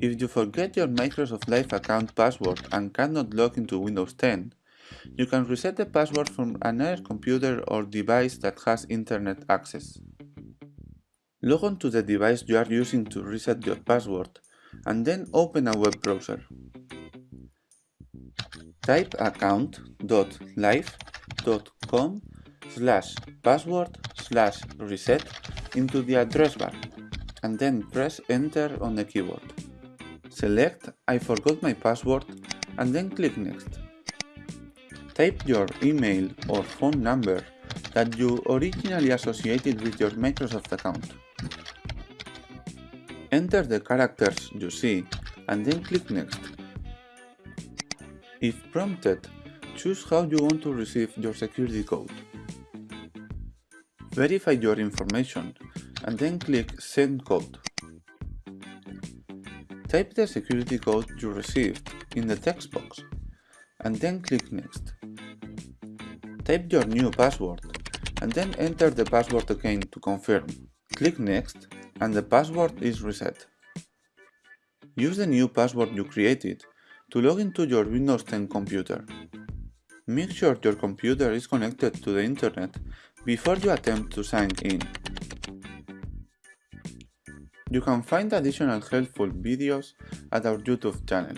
If you forget your Microsoft Live account password and cannot log into Windows 10, you can reset the password from another computer or device that has internet access. Log on to the device you are using to reset your password and then open a web browser. Type account.live.com slash password slash reset into the address bar and then press enter on the keyboard. Select I forgot my password and then click next. Type your email or phone number that you originally associated with your Microsoft account. Enter the characters you see and then click next. If prompted, choose how you want to receive your security code. Verify your information and then click Send Code. Type the security code you received in the text box and then click Next. Type your new password and then enter the password again to confirm. Click Next and the password is reset. Use the new password you created to log into your Windows 10 computer. Make sure your computer is connected to the internet before you attempt to sign in. You can find additional helpful videos at our YouTube channel.